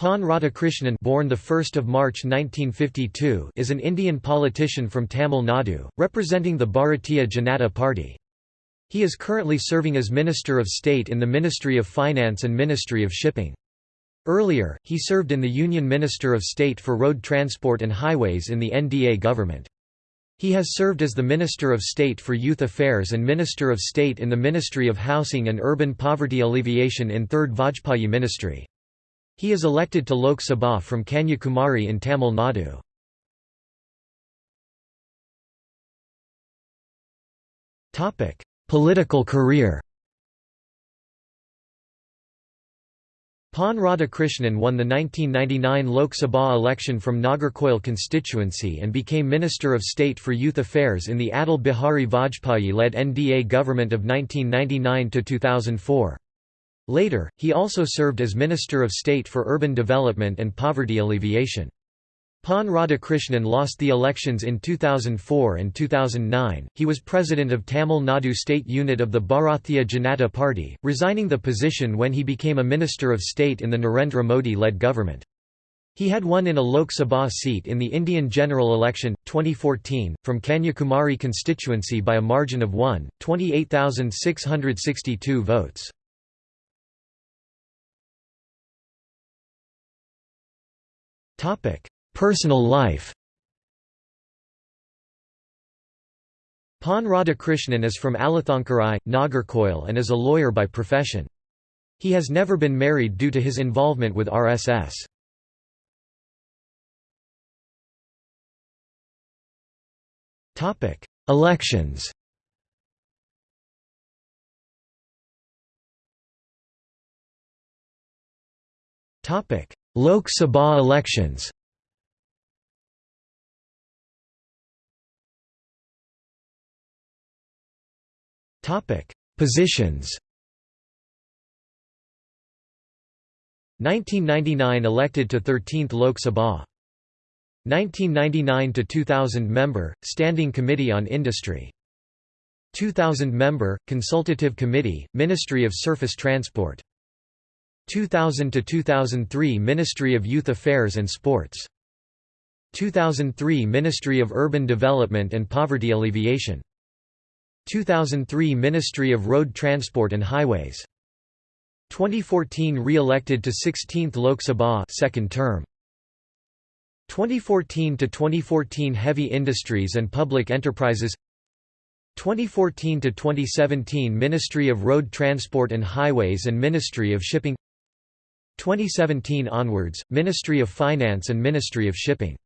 Pon Radhakrishnan born the 1st of March 1952 is an Indian politician from Tamil Nadu, representing the Bharatiya Janata Party. He is currently serving as Minister of State in the Ministry of Finance and Ministry of Shipping. Earlier, he served in the Union Minister of State for Road Transport and Highways in the NDA government. He has served as the Minister of State for Youth Affairs and Minister of State in the Ministry of Housing and Urban Poverty Alleviation in 3rd Vajpayee Ministry. He is elected to Lok Sabha from Kanyakumari in Tamil Nadu. Topic: Political career Pon Radhakrishnan won the 1999 Lok Sabha election from Nagercoil constituency and became Minister of State for Youth Affairs in the Atal Bihari Vajpayee-led NDA government of 1999–2004. Later, he also served as Minister of State for Urban Development and Poverty Alleviation. Pon Radhakrishnan lost the elections in 2004 and 2009. He was president of Tamil Nadu state unit of the Bharatiya Janata Party, resigning the position when he became a Minister of State in the Narendra Modi led government. He had won in a Lok Sabha seat in the Indian general election, 2014, from Kanyakumari constituency by a margin of 1, 28,662 votes. Personal life Pon Radhakrishnan is from Alathankarai, Nagercoil and is a lawyer by profession. He has never been married due to his involvement with RSS. Topic: Elections Lok Sabha elections. Positions. 1999 elected to 13th Lok Sabha. 1999 to 2000 member Standing Committee on Industry. 2000 member Consultative Committee Ministry of Surface Transport 2000 to 2003 Ministry of Youth Affairs and Sports. 2003 Ministry of Urban Development and Poverty Alleviation. 2003 Ministry of Road Transport and Highways. 2014 re-elected to 16th Lok Sabha second term. 2014 to 2014 Heavy Industries and Public Enterprises. 2014 to 2017 Ministry of Road Transport and Highways and Ministry of Shipping 2017 onwards Ministry of Finance and Ministry of Shipping